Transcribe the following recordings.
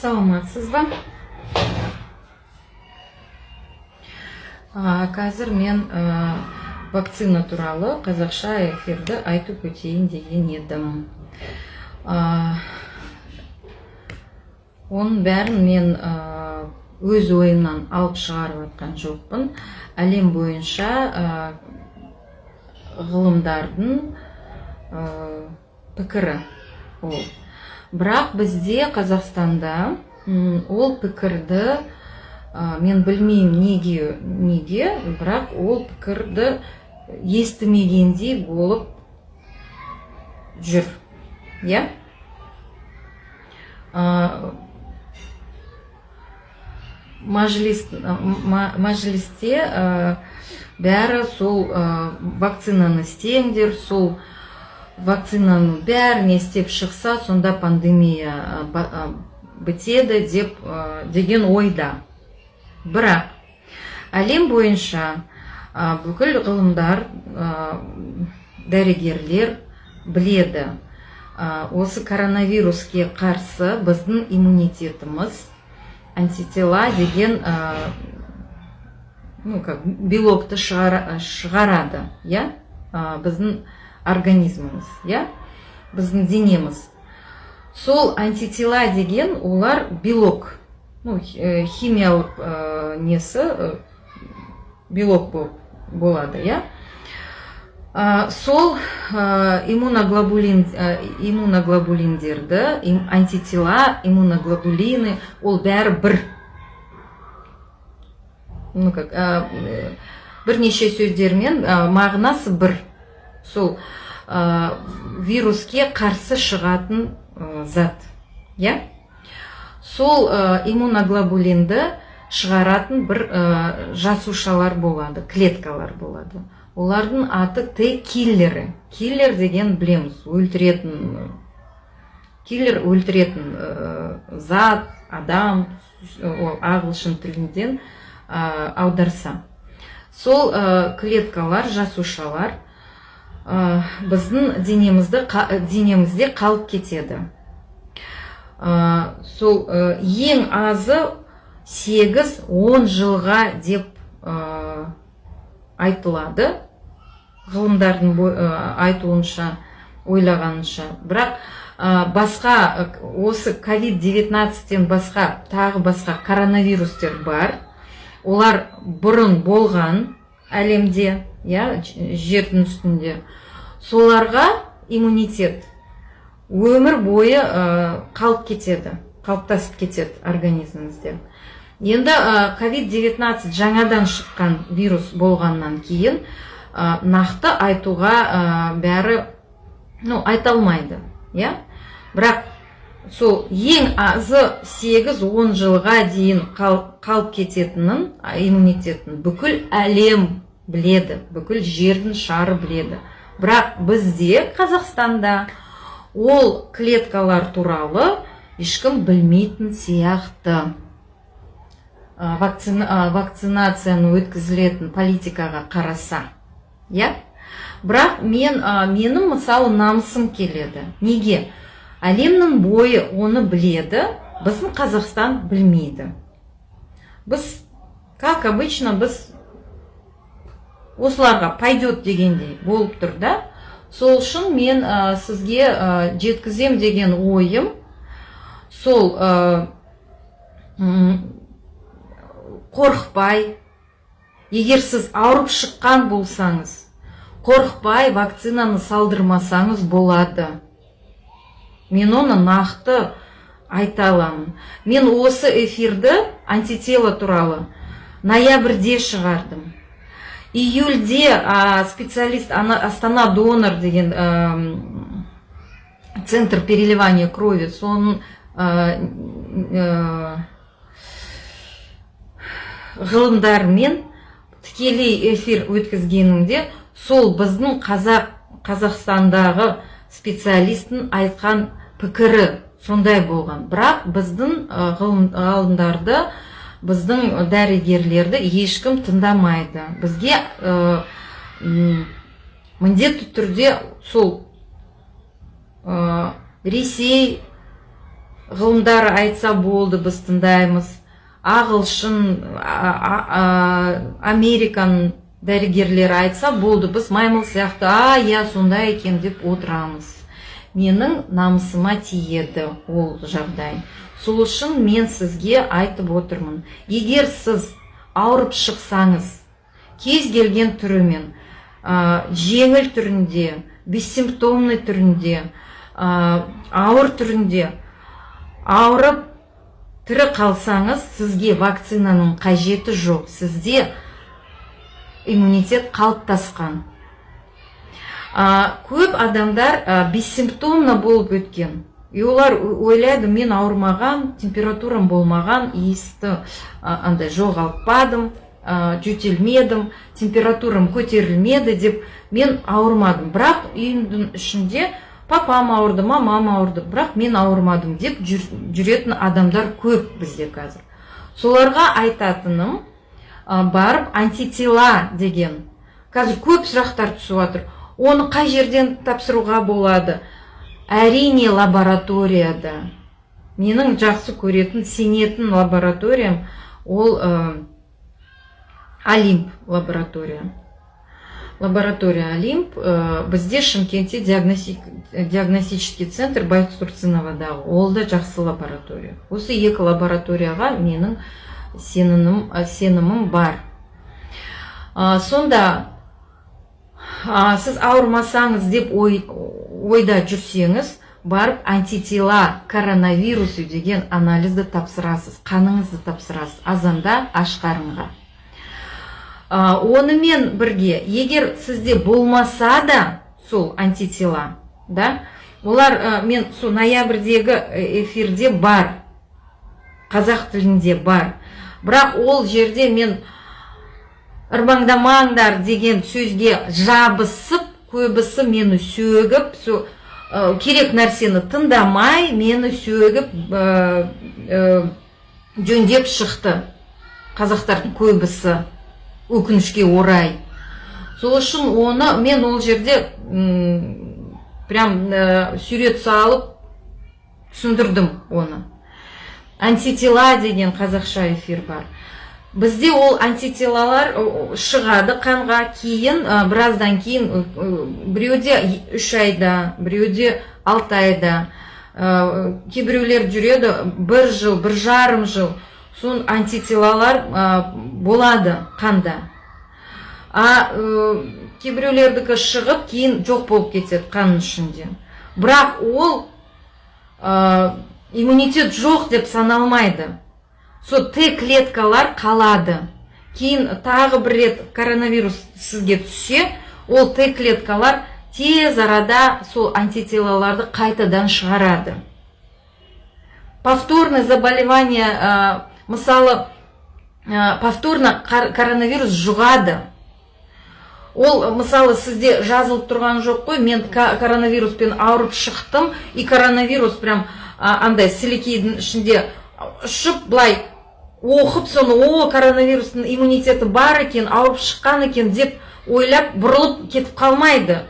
саламатсыз ба қазір мен вакцина туралы қазақша эфирді айтып өтейін деген едім. Оның бәрін мен өз ойымнан алып шығарып жатқан жоқпын. Әлем бойынша ғылымдардың пікірі ол. Бірақ бізде қазақстанда ол пікірді мен білмеймін неге неге бірақ ол пікірді естімегендей болып жүр. Иә? Мәжілісте бәрі сол вакцинаны істеңдер сол вакцинаның бәрін істеп шықса сонда пандемия бітеді деп деген ойда бірақ әлем бойынша бүкіл ғылымдар дәрігерлер біледі осы коронавируске қарсы біздің иммунитетіміз антитела деген ну как белокты шығарады иә? Біздің организміміз иә біздің денеміз сол антитела деген олар белок. Ну, химиялық ә, несі ә, белок болады иә ә, сол иммуноглобулин иммуноглобулиндерді антитела иммуноглобулины ол бәрі бір. Ну как бірнеше сөздермен мағынасы бір. Сол ә, вируске қарсы шығатын ә, зат иә? Сол ә, иммуноглобулинді шығаратын бір жасушалар болады клеткалар болады. Олардың аты т киллері киллер деген білеміз өлтіретін киллер өлтіретін зат адам ол ағылшын тілінден аударса. Сол клеткалар жасушалар ә, біздің денемізді денемізде қалып кетеді. Ә, сол ә, ең азы 8-10 жылға деп айтылады. Ғылымдардың айтуынша ойлағанынша. Бірақ басқа осы ковид 19-тен басқа тағы басқа коронавирустер бар. Олар бұрын болған әлемде иә жердің үстінде. Соларға иммунитет. Өмір бойы ә, қалып кетеді қалыптасып кетеді организмімізде. Енді ковид 19 жаңадан шыққан вирус болғаннан кейін ә, нақты айтуға ә, бәрі ну айта алмайды иә? Бірақ сол ең азы 8-10 жылға дейін қалып кететінін иммунитетін бүкіл әлем біледі бүкіл жердің шары біледі. Бірақ бізде қазақстанда ол клеткалар туралы ешкім білмейтін сияқты. Вакцина, вакцинацияны өткізілетін политикаға қараса иә? Бірақ мен менің мысалы намысым келеді. Неге? Әлемнің бойы оны біледі біздің қазақстан білмейді. Біз как обычно біз осыларға пойдет дегендей болып тұр да. Сол үшін мен ә, сізге ә, жеткізем деген ойым сол ә, қорықпай егер сіз ауырып шыққан болсаңыз қорықпай вакцинаны салдырмасаңыз болады. Мен оны нақты айта аламын. Мен осы эфирді антитела туралы ноябрьде шығардым. Июльде а, специалист астана донор деген центр переливания крови соның а, а, ғылымдарымен тікелей эфир өткізгенімде сол біздің қазақ қазақстандағы специалисттің айтқан пікірі сондай болған. Бірақ біздің ғылымдарды біздің дәрігерлерді ешкім тыңдамайды. Бізге ә, міндетті түрде сол ә, ресей ғылымдар айтса болды біз тыңдаймыз. Ағылшын американ дәрігерлері айтса болды біз маймыл сияқты а иә сондай екен деп отырамыз. Менің намысыма тиеді ол жағдай. Сол үшін мен сізге айтып отырмын. Егер сіз ауырып шықсаңыз кез келген түрімен ә, жеңіл түрінде бессимптомный түрінде ә, ауыр түрінде ауырып тірі қалсаңыз сізге вакцинаның қажеті жоқ. Сізде иммунитет қалыптасқан. Ә, көп адамдар ә, бессимптомно болып өткен. И олар ойлайды мен ауырмаған температурам болмаған иісті андай жоғалтпадым ә, жөтелмедім температурам көтерілмеді деп мен ауырмадым. Бірақ үйімнің ішінде папам ауырды мамам ауырды бірақ мен ауырмадым деп жүретін адамдар көп бізде қазір. Соларға айтатыным барып антитела деген. Қазір көп сұрақтар түсіп жатыр оны қай жерден тапсыруға болады? Әрине лабораторияда. Менің жақсы көретін сенетін лабораториям ол ә, олимп лаборатория. Лаборатория олимп ә, бізде шымкентте диагностический центр байтұрсыновадағы ол да жақсы лаборатория. Осы екі лабораторияға менің сенімім, сенімім бар. Ә, сонда ә, сіз ауырмасаңыз деп ой, ойда жүрсеңіз барып антитела коронавирусу деген анализді тапсырасыз қаныңызды тапсырасыз азанда аш қарынға онымен бірге егер сізде болмаса да сол антитела да олар мен сол ноябрьдегі эфирде бар қазақ тілінде бар. Бірақ ол жерде мен ырбаңдамаңдар деген сөзге жабысып көбісі мені сөгіп со керек нәрсені тыңдамай мені сөгіп жөндеп шықты. Қазақтардың көбісі өкінішке орай. Сол үшін оны мен ол жерде прям сурет салып түсіндірдім оны. Антитела деген қазақша эфир бар. Бізде ол антителалар шығады қанға кейін біраздан кейін біреуде үш айда біреуде алты айда. Кейбіреулер жүреді бір жыл бір жарым жыл. Сон антителалар болады қанда. А кейбіреулердікі шығып кейін жоқ болып кетеді қанның ішінде. Бірақ ол иммунитет жоқ деп саналмайды. Сол т клеткалар қалады. Кейін тағы бір рет коронавирус сізге түссе ол т клеткалар тез арада сол антителаларды қайтадан шығарады. Повторное заболевание ә, мысалы ә, повторно коронавирус жұғады. Ол мысалы сізде жазылып тұрған жоқ қой мен коронавируспен ауырып шықтым и коронавирус прям андай сілекейдің ішінде ұшып былай оқып соны о коронавирустың иммунитеті бар екен ауырып шыққан екен деп ойлап бұрылып кетіп қалмайды.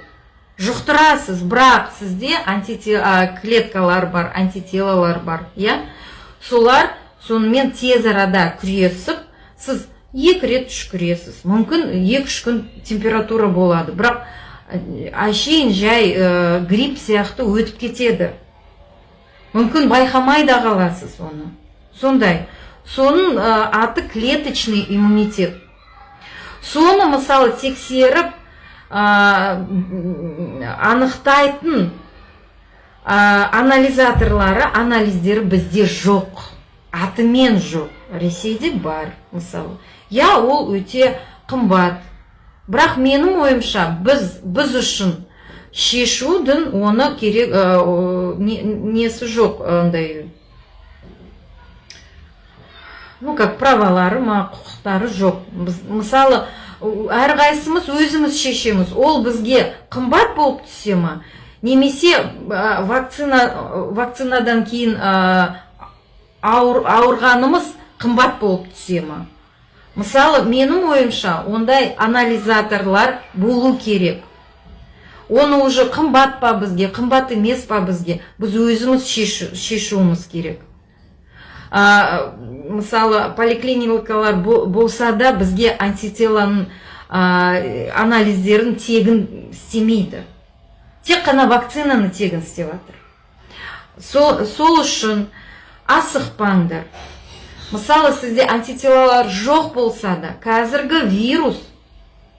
Жұқтырасыз бірақ сізде клеткалар бар антителалар бар иә. Солар сонымен тез арада күресіп сіз екі рет түшкіресіз мүмкін екі үш күн температура болады бірақ әшейін жай ә, грипп сияқты өтіп кетеді. Мүмкін байқамай да қаласыз оны. Сондай. Соның аты клеточный иммунитет. Соны мысалы тексеріп анықтайтын анализаторлары анализдері бізде жоқ атымен жоқ ресейде бар мысалы иә ол өте қымбат. Бірақ менің ойымша біз біз үшін шешудің оны керек несі жоқ андай ну как правалары ма құқықтары жоқ. Біз мысалы әрқайсымыз өзіміз шешеміз. Ол бізге қымбат болып түсе ма немесе вакцина вакцинадан кейін ауыр, ауырғанымыз қымбат болып түсе ма. Мысалы менің ойымша ондай анализаторлар болу керек. Оны уже қымбат па бізге қымбат емес па бізге біз өзіміз шешуіміз керек. ә, мысалы поликлиникалар болса да бізге антителоның ә, анализдерін тегін істемейді. Тек қана вакцинаны тегін істеп жатыр сол, сол үшін асықпаңдар. Мысалы сізде антителалар жоқ болса да қазіргі вирус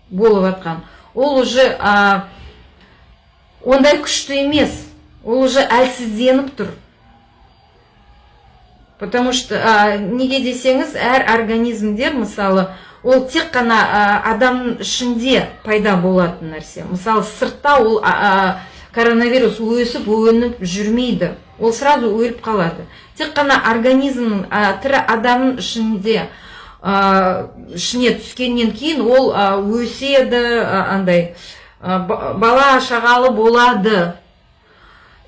болып жатқан ол уже ондай күшті емес. Ол уже әлсізденіп тұр. Потому что ә, неге десеңіз әр организмдер мысалы ол тек қана ә, адамның ішінде пайда болатын нәрсе. Мысалы сыртта ол коронавирус өсіп өніп жүрмейді. Ол сразу өліп қалады. Тек қана организм ә, тірі адамның ішінде ә, ішіне түскеннен кейін ол өседі андай бала шағалы болады.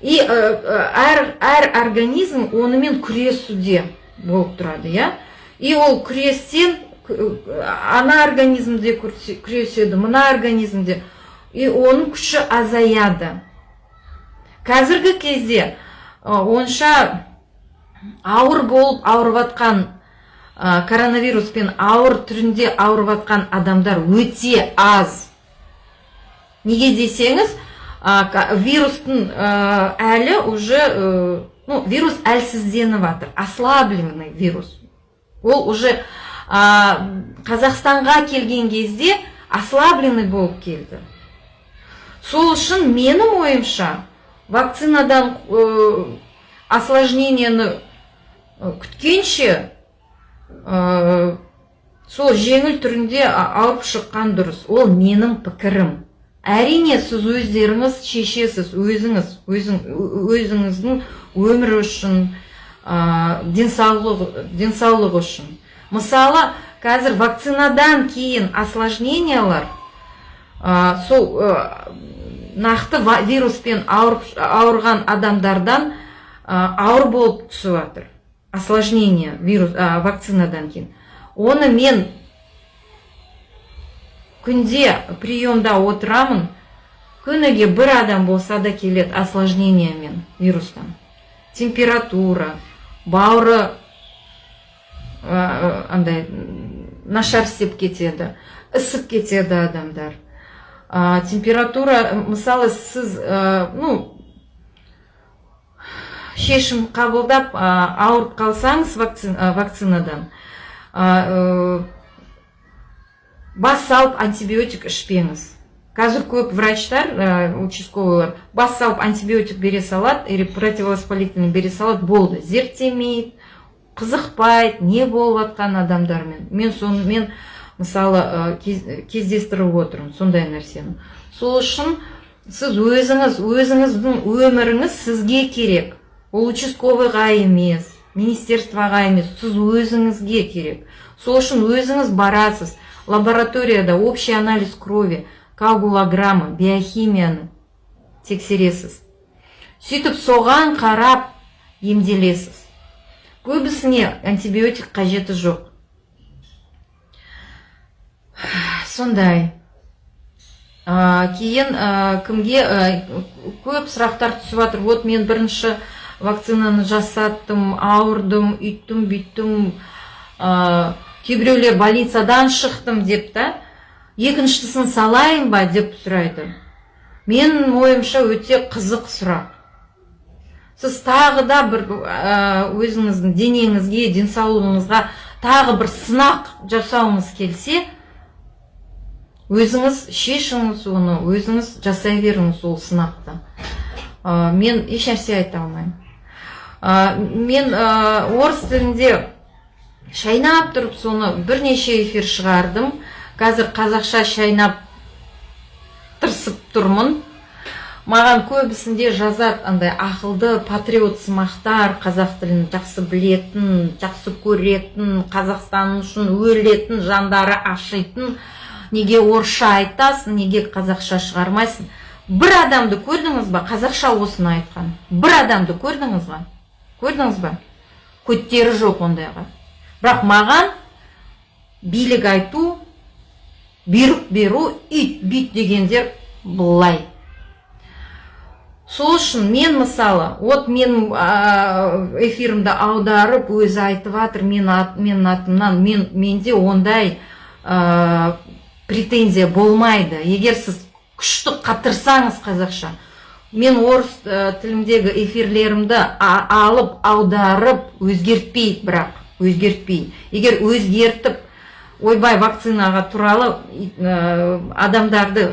И әр, әр организм онымен күресуде болып тұрады иә и ол күрестен ана организмде күреседі мына организмде и оның күші азаяды қазіргі кезде онша ауыр болып ауырып жатқан коронавируспен ауыр түрінде ауырып жатқан адамдар өте аз. Неге десеңіз вирустың әлі уже ну вирус әлсізденіп жатыр ослабленный вирус. Ол уже қазақстанға келген кезде ослабленный болып келді. Сол үшін менің ойымша вакцинадан ә, осложнениені күткенше сол жеңіл түрінде ауырып шыққан дұрыс. Ол менің пікірім. Әрине сіз өздеріңіз шешесіз өзіңіз өзің, өзіңіздің өмірі үшін ә, денсаулығы үшін. Мысалы қазір вакцинадан кейін осложнениялар ә, сол ә, нақты вируспен ауырған адамдардан ә, ауыр болып түсіп жатыр осложнение вирус ә, вакцинадан кейін. Оны мен күнде приемда отырамын күніге бір адам болса да келеді осложнениемен вирустан. Температура бауыры андай нашар істеп кетеді ісіп кетеді адамдар. Ә, температура мысалы сіз ә, ну шешім қабылдап ә, ауырып қалсаңыз вакцинадан ә, бас салып антибиотик ішпеңіз қазір көп врачтар ә, участковыйлар бас салып антибиотик бере салады или противовоспалительный бере салады болды. Зерттемейді қызықпайды не болып жатқан адамдармен мен сонымен мысалы кездестіріп отырмын сондай нәрсені. Сол үшін сіз өзіңіз өзіңіздің өміріңіз сізге керек. Ол участковыйға емес министерствоға емес сіз өзіңізге керек. Сол үшін өзіңіз барасыз. Лабораторияда общий анализ крови коагулограмма биохимияны тексересіз. Сөйтіп соған қарап емделесіз. Көбісіне антибиотик қажеті жоқ. Сондай. Кейін кімге көп сұрақтар түсіп жатыр. Вот мен бірінші вакцинаны жасаттым ауырдым үйттім бүйттім. Кейбіреулер больницадан шықтым деп та екіншісін салайын ба деп сұрайды. Менің ойымша өте қызық сұрақ. Сіз тағы да бір өзіңіздің денеңізге денсаулығыңызға тағы бір сынақ жасауыңыз келсе өзіңіз шешіңіз оны өзіңіз жасай беріңіз ол сынақты. Ә, мен ешнәрсе айта алмаймын. Ә, мен ә, орыс тілінде шайнап тұрып соны бірнеше эфир шығардым. Қазір қазақша шайнап тырысып тұрмын. Маған көбісінде жазады андай ақылды патриот сымақтар қазақ тілін жақсы білетін жақсы көретін қазақстан үшін өлетін жандары ашитын. Неге орысша айтасың неге қазақша шығармайсың? Бір адамды көрдіңіз ба? Қазақша осыны айтқан. Бір адамды көрдіңіз ба? Көрдіңіз ба? Көттері жоқ ондайға. Бірақ маған билік айту бұйрық беру ит бүйт дегендер былай. Сол үшін мен мысалы вот мен эфирімді аударып өзі айтып жатыр мен ат, менің атымнан мен менде ондай ә, претензия болмайды. Егер сіз күшті қатырсаңыз қазақша мен орыс ә, тіліндегі эфирлерімді алып аударып өзгертпей бірақ. Өзгертпей. Егер өзгертіп ойбай вакцинаға туралы ә, адамдарды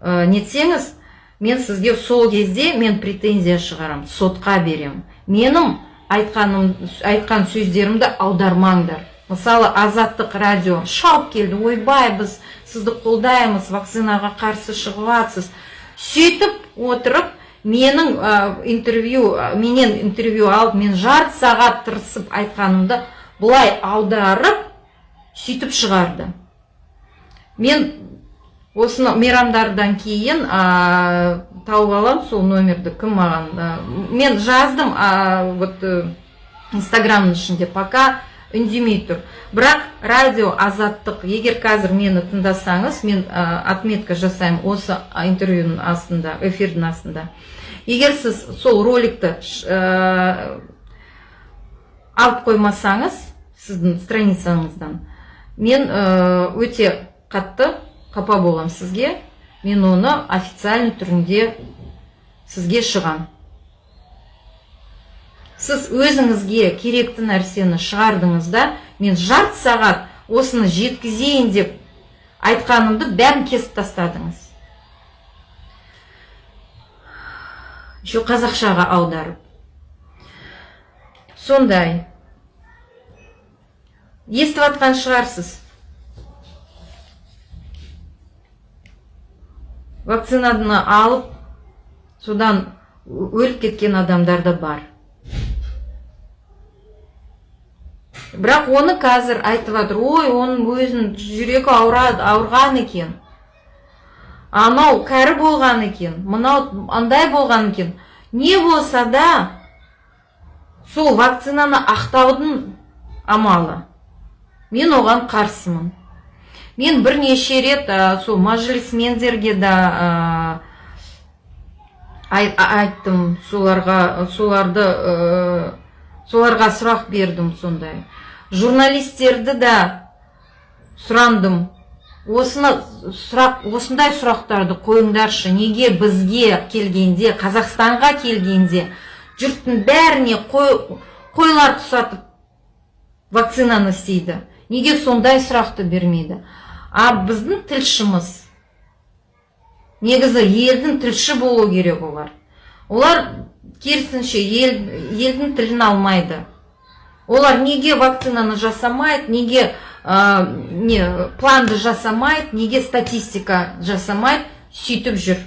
ә, нетсеңіз мен сізге сол кезде мен претензия шығарам сотқа берем менің айтқаным айтқан сөздерімді аудармаңдар. Мысалы азаттық радио. Шауып келді. Ойбай біз сізді қолдаймыз вакцинаға қарсы шығып жатсыз сөйтіп отырып менің ә, интервью менен интервью алып мен жарты сағат тырысып айтқанымды былай аударып сөйтіп шығарды. Мен осыны мейрамдардан кейін ә, тауып аламын сол номерді кім маған ә, мен жаздым а, вот ә, инстаграмның ішінде. Пока үндемей тұр бірақ радио азаттық егер қазір мені тыңдасаңыз мен ә, отметка жасаймын осы интервьюның астында эфирдің астында. Егер сіз сол роликті ә, алып қоймасаңыз сіздің страницаңыздан мен өте қатты қапа болам сізге. Мен оны официальный түрінде сізге шығам. Сіз өзіңізге керекті нәрсені шығардыңыз да мен жарты сағат осыны жеткізейін деп айтқанымды бәрін кесіп тастадыңыз. Еще қазақшаға аударып. Сондай. Естіп жатқан шығарсыз. Вакцинаны алып содан өліп кеткен адамдар да бар. Бірақ оны қазір айтып жатыр ой оның өзінің жүрегі ауырады ауырған екен. Анау кәрі болған екен мынау андай болған екен. Не болса да сол вакцинаны ақтаудың амалы. Мен оған қарсымын. Мен бірнеше рет ә, сол мәжілісмендерге да айттым соларға соларды ә, соларға сұрақ бердім сондай. Журналистерді да сұрандым. Осыны сұрақ осындай сұрақтарды қойыңдаршы. Неге бізге келгенде қазақстанға келгенде жұрттың бәріне қой, қойлар құсатып вакцинаны істейді. Неге сондай сұрақты бермейді? А біздің тілшіміз негізі елдің тілші болу керек олар. Олар керісінше ел, елдің тілін алмайды. Олар неге вакцинаны жасамайды неге ә, не планды жасамайды неге статистика жасамайды сөйтіп жүр.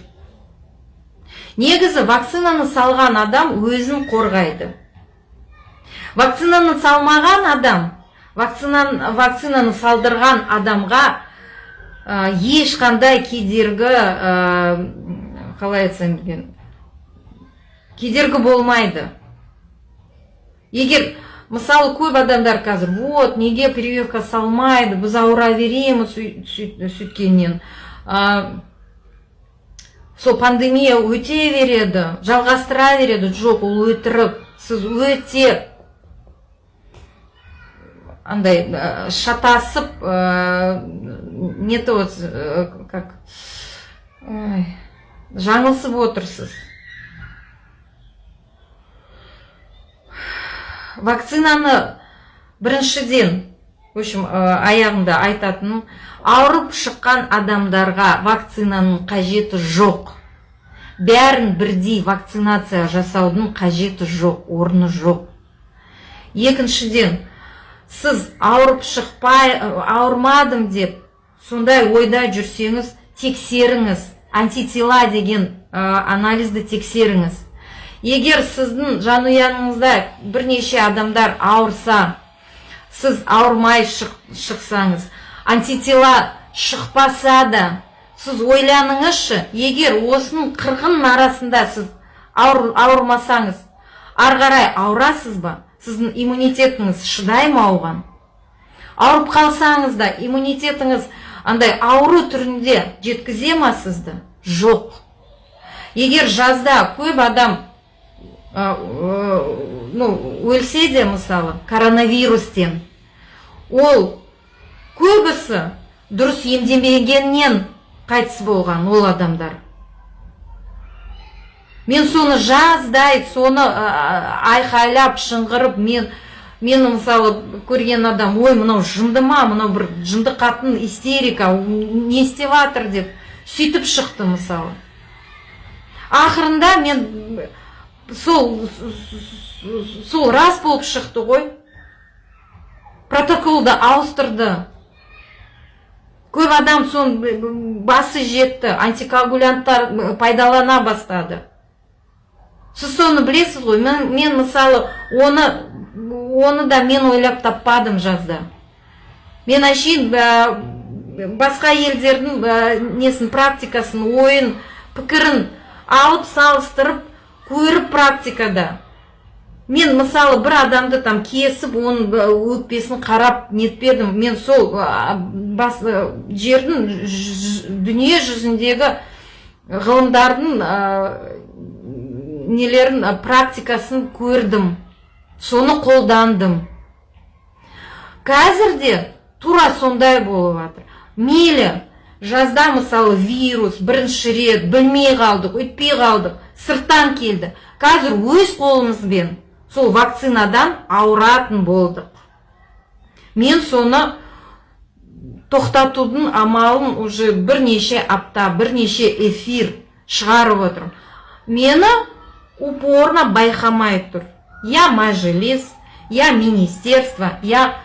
Негізі вакцинаны салған адам өзін қорғайды. Вакцинаны салмаған адам вакцинаны, вакцинаны салдырған адамға ешқандай кедергі қалай айтсам екен кедергі болмайды. Егер мысалы көп адамдар қазір вот неге прививка салмайды біз ауыра береміз сөйткеннен сол пандемия өте береді жалғастыра береді жоқ ол өтірік сіз өте андай шатасып не то вот как жаңылсып отырсыз. Вакцинаны біріншіден в общем аяғында айтатыным ауырып шыққан адамдарға вакцинаның қажеті жоқ. Бәрін бірдей вакцинация жасаудың қажеті жоқ орны жоқ. Екіншіден сіз ауырып шықпай ауырмадым деп сондай ойда жүрсеңіз тексеріңіз антитела деген анализді тексеріңіз. Егер сіздің жанұяңызда бірнеше адамдар ауырса сіз ауырмай шықсаңыз антитела шықпаса да сіз ойланыңызшы егер осының қырғын арасында сіз ауыр, ауырмасаңыз ары қарай ауырасыз ба? Сіздің иммунитетіңіз шыдай ма оған? Ауырып қалсаңыз да иммунитетіңіз андай ауру түрінде жеткізе ма сізді? Жоқ. Егер жазда көп адам ну өлсе де мысалы коронавирустен ол көбісі дұрыс емдемегеннен қайтыс болған ол адамдар. Мен соны жаздай соны айқайлап шыңғырып мен мені мысалы көрген адам ой мынау жынды ма мынау бір жынды қатын истерика не істеп жатыр деп сөйтіп шықты мысалы. Ақырында мен сол сол рас болып шықты ғой. Протоколды ауыстырды. Көп адам соны басы жетті антикоагулянттар пайдалана бастады. Сіз соны білесіз ғой? Мен, мен мысалы оны оны да мен ойлап таппадым жазда. Мен әшейін басқа елдердің несін практикасын ойын пікірін алып салыстырып көріп практикада. Мен мысалы бір адамды там кесіп оның өкпесін қарап нетпедім мен сол бас жердің дүние жүзіндегі ғылымдардың нелерін практикасын көрдім. Соны қолдандым. Қазір де тура сондай болып жатыр. Мейлі жазда мысалы вирус бірінші рет білмей қалдық өйтпей қалдық. Сырттан келді. Қазір өз қолымызбен сол вакцинадан ауыратын болдық. Мен соны тоқтатудың амалын уже бірнеше апта бірнеше эфир шығарып отырмын. Мені упорно байқамай тұр. Я мәжіліс я министерство я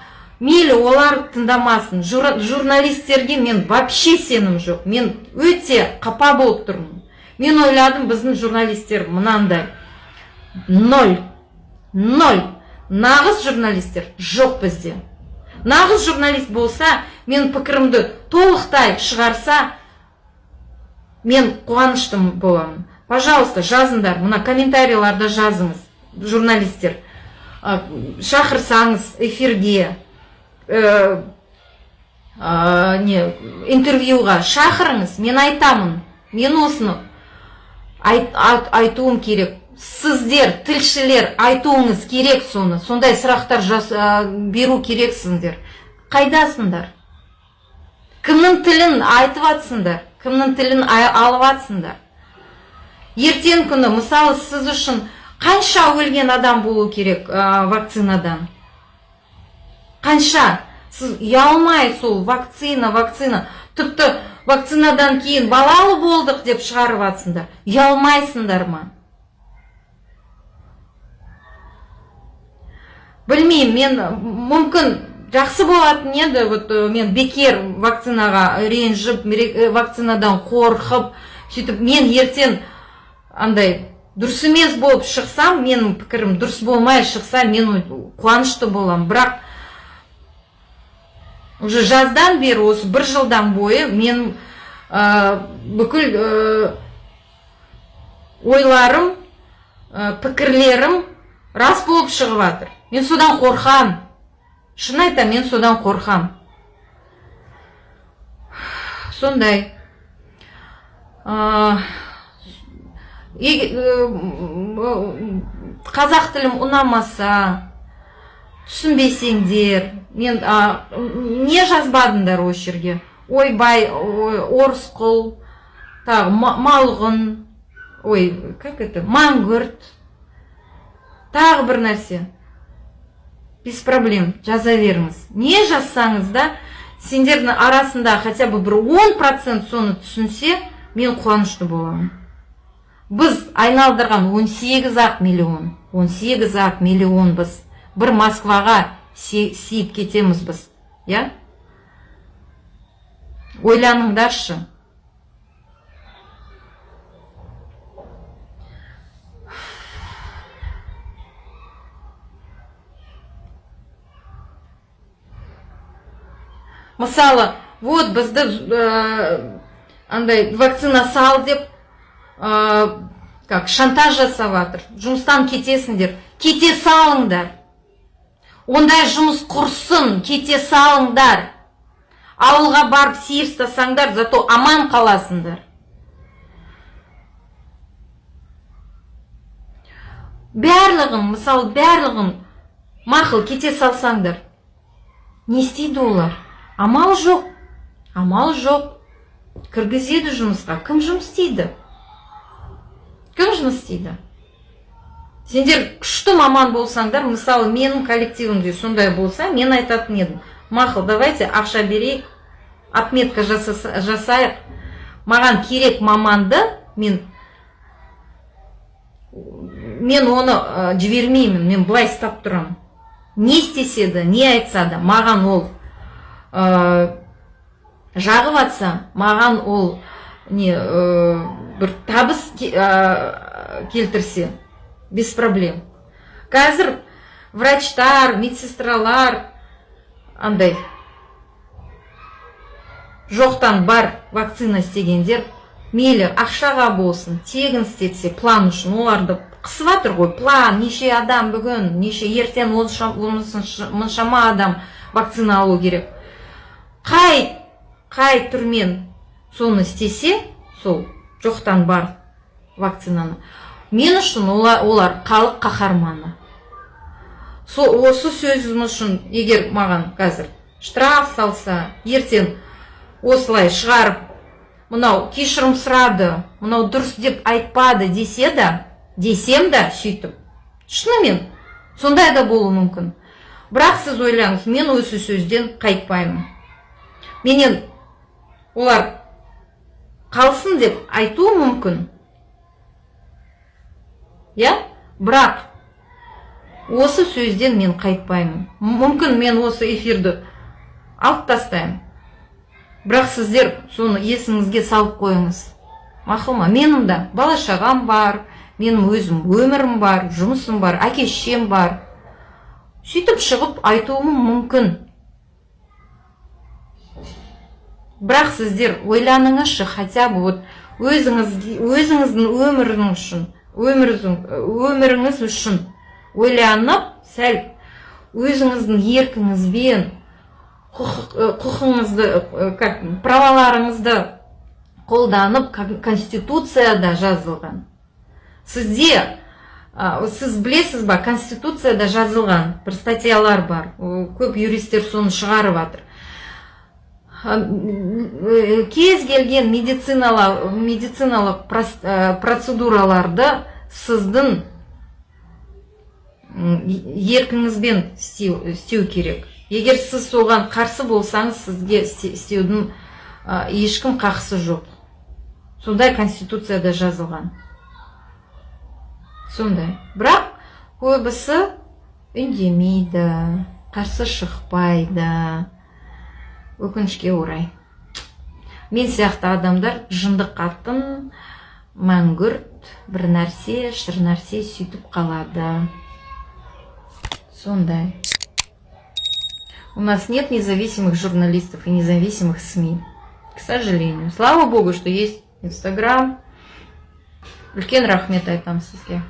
мейлі олар тыңдамасын. Журналистерге мен вообще сенім жоқ. Мен өте қапа болып тұрмын. Мен ойладым біздің журналистер мынандай. Ноль. Ноль. Нағыз журналистер жоқ бізде. Нағыз журналист болса мен пікірімді толықтай шығарса мен қуанышты боламын. Пожалуйста жазыңдар мына комментарийларда жазыңыз журналистер. Шақырсаңыз эфирге ә, не интервьюға шақырыңыз мен айтамын. Мен осыны айтуым керек. Сіздер тілшілер айтуыңыз керек соны. Сондай сұрақтар жас, беру керексіңдер. Қайдасыңдар? Кімнің тілін айтып жатсыңдар кімнің тілін алып жатсыңдар ертең күні мысалы сіз үшін қанша өлген адам болу керек ә, вакцинадан? Қанша? Сіз ұялмай сол вакцина вакцина. Тіпті вакцинадан кейін балалы болдық деп шығарып жатсыңдар ұялмайсыңдар ма? Білмеймін мен мүмкін жақсы болатын еді. Вот мен бекер вакцинаға ренжіп вакцинадан қорқып сөйтіп мен ертең андай дұрыс емес болып шықсам менің пікірім дұрыс болмай шықса мен қуанышты боламын. Бірақ уже жаздан бері осы бір жылдан бойы мен бүкіл ойларым ә, пікірлерім рас болып шығып жатыр мен содан қорқам. Шын айтамын мен содан қорқам. Сондай. Қазақ тілім ұнамаса түсінбесеңдер мен а, не жазбадыңдар осы жерге ойбай орысқұл тағы малғұн ой как это маңгүрт тағы бір нәрсе. Без проблем жаза беріңіз. Не жазсаңыз да сендердің арасында хотя бы бір он процент соны түсінсе мен қуанышты боламын. Біз айналдырған 18 ақ миллион 18 ақ миллион біз бір москваға сиіп кетеміз біз иә? Ойланыңдаршы. Мысалы вот бізді ә, андай вакцина сал деп ә, как шантаж жасап жатыр жұмыстан кетесіңдер. Кете салыңдар. Ондай жұмыс құрсын кете салыңдар. Ауылға барып сейіс тастасаңдар зато аман қаласыңдар. Барлығын мысалы барлығын мақұл кете салсаңдар не істейді олар? Амал жоқ амал жоқ. Кіргізеді жұмысқа. Кім жұмыс істейді? Кім жұмыс істейді? Сендер күшті маман болсаңдар мысалы менің коллективімде сондай болса мен айтатын едім. Мақұл давайте ақша берейік отметка жасайық. Маған керек маманды мен мен оны ә, жібермеймін мен былай ұстап тұрамын. Не істесе де не айтса да маған ол ә, жағып жатса маған ол не ә, бір табыс ә, келтірсе. Без проблем. Қазір врачтар медсестралар андай. Жоқтан бар вакцина істегендер мейлі ақшаға болсын тегін істетсе план үшін оларды қысып жатыр ғой. План неше адам бүгін неше ертең мұншама адам вакцина алу керек. Қай қай түрмен соны істесе сол жоқтан бар вакцинаны. Мен үшін олар, олар халық қаһарманы. Осы сөзім үшін егер маған қазір штраф салса ертең осылай шығарып мынау кешірім сұрады мынау дұрыс деп айтпады десе да десем да сөйтіп. Шынымен сондай да болуы мүмкін. Бірақ сіз ойлаңыз мен осы сөзден қайтпаймын. Менен олар қалсын деп айтуы мүмкін. Иә? Бірақ осы сөзден мен қайтпаймын. Мүмкін мен осы эфирді алып тастаймын. Бірақ сіздер соны есіңізге салып қойыңыз. Мақұл ма? Менің да. Бала шағам бар менің өзім өмірім бар жұмысым бар әке шешем бар. Сөйтіп шығып айтуым мүмкін. Бірақ сіздер ойланыңызшы хотя бы вот өзіңіз өзіңіздің өміріңіз үшін. Өміріңіз үшін ойланып сәл өзіңіздің еркіңізбен құқығыңызды праваларыңызды қолданып конституцияда жазылған. Сізде сіз білесіз ба конституцияда жазылған бір статьялар бар. Көп юристтер соны шығарып жатыр кез келген медициналық медициналық процедураларды сіздің еркіңізбен істеу керек. Егер сіз соған қарсы болсаңыз сізге істеудің ешкім қақысы жоқ. Сондай конституцияда жазылған. Сондай. Бірақ көбісі үндемейді қарсы шықпайды. Өкінішке орай мен сияқты адамдар жынды қатын мәңгүрт бір нәрсе шыр нәрсе сөйтіп қалады сондай У нас нет независимых журналистов и независимых СМИ. К сожалению. Слава Богу, что есть Инстаграм. Үлкен рахмет айтамын сізге